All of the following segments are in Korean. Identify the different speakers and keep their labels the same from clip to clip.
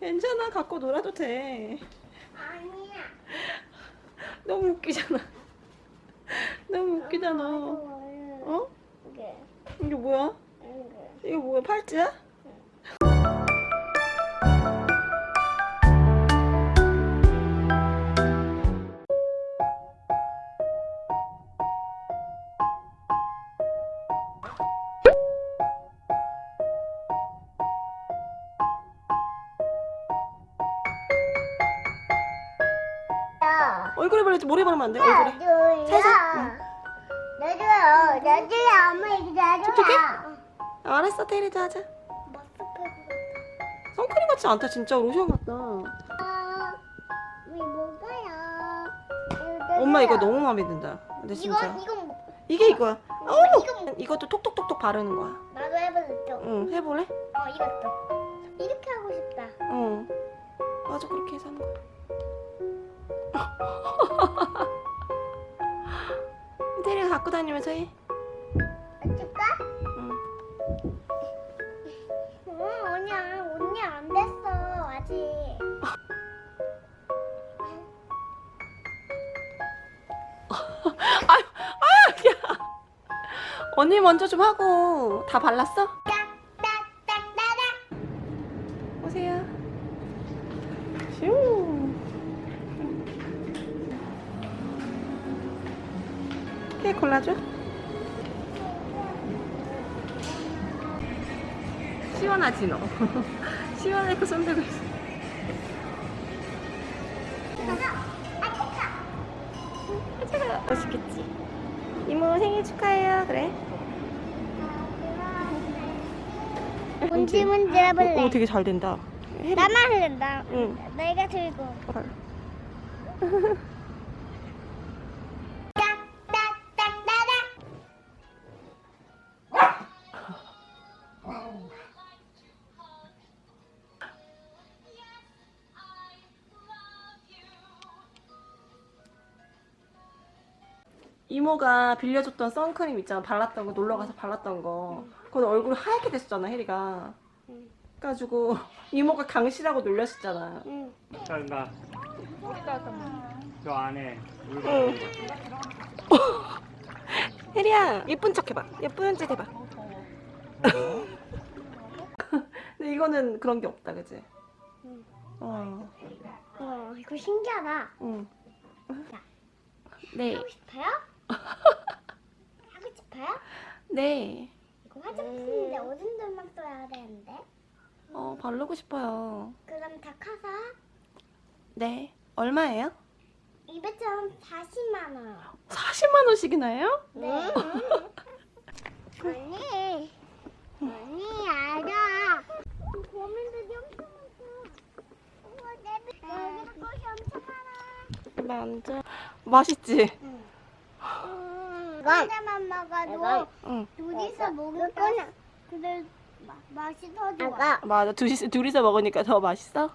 Speaker 1: 괜찮아 갖고 놀아도 돼
Speaker 2: 아니야.
Speaker 1: 너무 웃기잖아 너무 웃기잖아
Speaker 2: 어?
Speaker 1: 어?
Speaker 2: 이게
Speaker 1: 이게 뭐야?
Speaker 2: 이게.
Speaker 1: 이거 뭐야 팔찌야? 바르지 머리에 바르면 안 돼 얼굴에. 살살,
Speaker 2: 나도야. 나도야. 엄마 이거.
Speaker 1: 어떡해? 알았어 테리도 하자 선크림 같지 않다 진짜 로션 같다
Speaker 2: 뭐가요?
Speaker 1: 엄마 이거 너무 마음에 든다 근데 진짜
Speaker 2: 뭐-
Speaker 1: 이게 이거야 어!
Speaker 2: 이건 뭐-
Speaker 1: 이것도 톡톡톡톡 바르는 거야
Speaker 2: 나도 해볼래 좀.
Speaker 1: 응 해볼래?
Speaker 2: 어 이것도. 이렇게 하고 싶다.
Speaker 1: 응 맞아 그렇게 해서 하는 거야 테리가 갖고 다니면서 해
Speaker 2: 어쩔까?
Speaker 1: 응.
Speaker 2: 어, 언니, 언니 안 됐어, 아직.
Speaker 1: 아유, 아유, 야. 언니 먼저 좀 하고 다 발랐어?
Speaker 2: 딱딱딱따닥.
Speaker 1: 오세요. 슈. 케이크 골라줘. 시원하지 너. 시원하고 손들고 있어.
Speaker 2: 가자.
Speaker 1: 맛있겠지. 이모 생일 축하해요. 그래.
Speaker 2: 문지 문지 해볼래.
Speaker 1: 오, 되게 잘 된다.
Speaker 2: 나만 나.
Speaker 1: 응.
Speaker 2: 내가 들고.
Speaker 1: 이모가 빌려줬던 선크림 있잖아 발랐던 거 놀러 가서 발랐던 거 그거 얼굴 하얗게 됐었잖아 혜리가
Speaker 2: 응.
Speaker 1: 그래가지고 이모가 강씨라고 놀렸었잖아
Speaker 3: 나. 저 안에 물건
Speaker 1: 혜리야 예쁜 척 해봐 예쁜 척 해봐 근데 이거는 그런 게 없다 그지?
Speaker 2: 응.
Speaker 1: 어,
Speaker 2: 어, 이거 신기하다.
Speaker 1: 응.
Speaker 2: 자.
Speaker 1: 네,
Speaker 2: 하고 싶어요? 싶어요?
Speaker 1: 네.
Speaker 2: 이거 화장품인데 어딘들만 써야 되는데?
Speaker 1: 어, 바르고 싶어요.
Speaker 2: 그럼 다카사
Speaker 1: 네. 얼마예요?
Speaker 2: 240만 원.
Speaker 1: 40만 원씩이나 해요?
Speaker 2: 네. 언니, 언니 알아. 고민들이 엄청 많아. 우와, 내 배- 여기도 꽃이 엄청 많아.
Speaker 1: 만져. 맛있지?
Speaker 2: 혼자만 먹어도
Speaker 1: 응.
Speaker 2: 둘이서 먹으니까 그래 마- 맛이 더 좋아.
Speaker 1: 맞아. 둘이서, 둘이서 먹으니까 더 맛있어?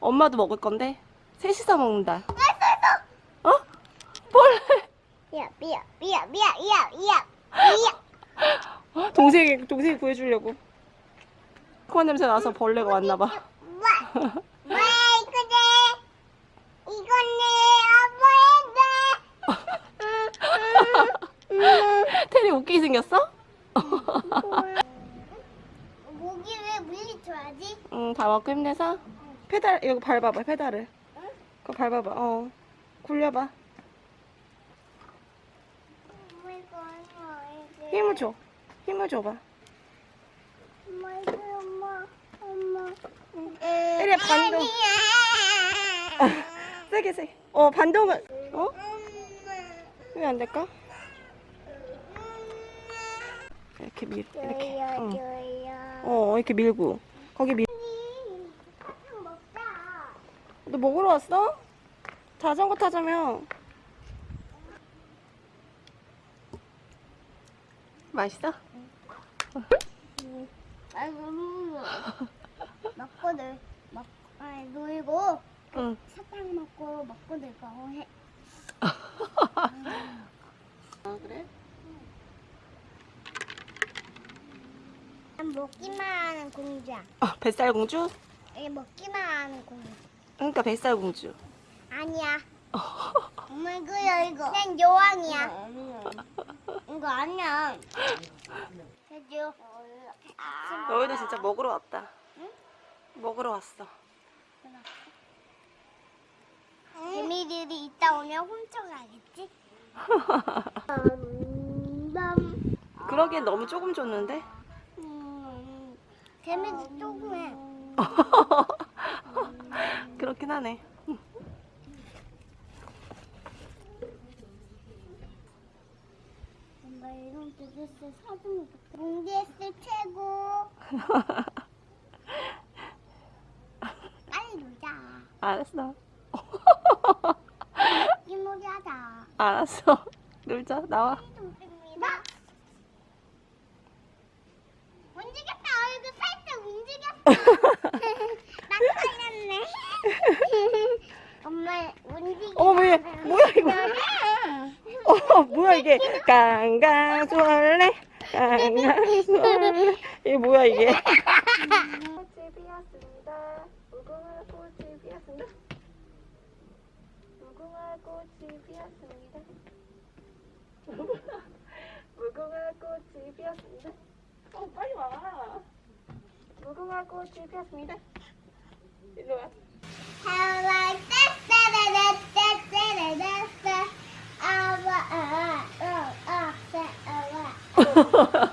Speaker 1: 엄마도 먹을 건데? 셋이서 먹는다. 어? 벌레.
Speaker 2: 야, 삐야, 삐야, 삐야, 야, 야, 삐야.
Speaker 1: 동생이, 동생이 구해주려고. 코아 냄새 나서 벌레가 왔나 봐.
Speaker 2: 와, 와, 이거지. 이거네, 아빠인데.
Speaker 1: 테리 웃기게 생겼어?
Speaker 2: 목이 왜 물리쳐야지?
Speaker 1: 응, 다 먹고 힘내서. 페달, 이거 밟아봐, 페달을. 그거 밟아봐, 어. 굴려봐. 힘을 줘. 힘을 줘봐.
Speaker 2: 엄마, 엄마, 엄마.
Speaker 1: 혜리야, 반동. 세게, 세게. 어, 반동은, 어? 왜 안 될까? 이렇게 밀, 이렇게. 응.
Speaker 2: 줘요.
Speaker 1: 어, 이렇게 밀고. 거기 밀. 너 먹으러 왔어? 자전거 타자며. 맛있어?
Speaker 2: 아이고, 먹고 놀, 먹, 아니 놀고
Speaker 1: 응.
Speaker 2: 사탕 먹고 먹고 놀고 해.
Speaker 1: 아, 그래?
Speaker 2: 먹기만 하는 공주야.
Speaker 1: 아, 뱃살 공주?
Speaker 2: 이게 먹기만 하는 공주.
Speaker 1: 그러니까 뱃살 공주.
Speaker 2: 아니야. 엄마 이거야 이거. 난 여왕이야. 이거 아니야. 해줘.
Speaker 1: 너희들 진짜 먹으러 왔다. 먹으러 왔어.
Speaker 2: 개미들이 이따 오면 훔쳐가겠지? 음,
Speaker 1: 그러기엔 너무 조금 줬는데?
Speaker 2: 음, 개미들 조금 해.
Speaker 1: 그렇긴 하네.
Speaker 2: 엄마 이런 드레스 사주면 좋겠다. 몽디에스 최고. 빨리 놀자.
Speaker 1: 알았어.
Speaker 2: 이모리 하자.
Speaker 1: 알았어. 놀자. 나와.
Speaker 2: 나 움직였다. 얼굴 살짝 살렸네. 엄마 움직이.
Speaker 1: 어, 뭐야, 뭐야, 이거. 어, 뭐야, 이게. 강강술래. 강강술래. 이게 뭐야, 이게. 꽃이 피었습니다. 무궁화 꽃이 피었습니다. 무궁화 꽃이 피었습니다. 무궁화 꽃이 피었습니다. 어, 빨리 와. 무궁화 꽃이 피었습니다. 일로 와.
Speaker 2: How like that, that, that, that, that, that, that, that. Ah, ah, ah, ah, ah, that, ah, ah.